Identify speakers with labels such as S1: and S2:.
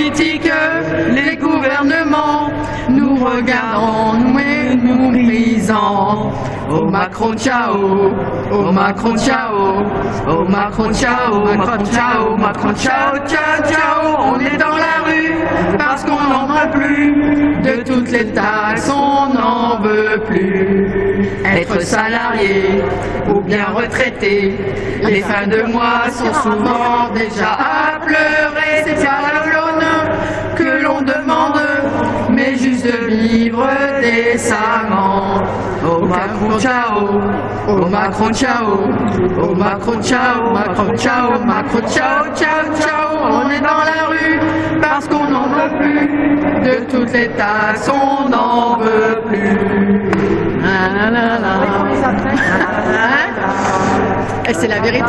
S1: politiques, les gouvernements, nous regardant, nous et nous méprisant. Oh Macron, ciao, oh Macron, ciao, oh Macron, ciao, Macron, ciao, Macron, ciao, ciao, ciao, on est dans la rue parce qu'on n'en peut plus. De toutes les taxes, on n'en veut plus. Être salarié ou bien retraité, les fins de mois sont souvent déjà à pleurer. De vivre décemment. Oh Macron, ciao, oh Macron, ciao, oh Macron, ciao, Macron, ciao, Macron, ciao, ciao, ciao, on est dans la rue parce qu'on n'en veut plus de toutes les taxes, on n'en veut plus. Ah, là, là. Et c'est la vérité.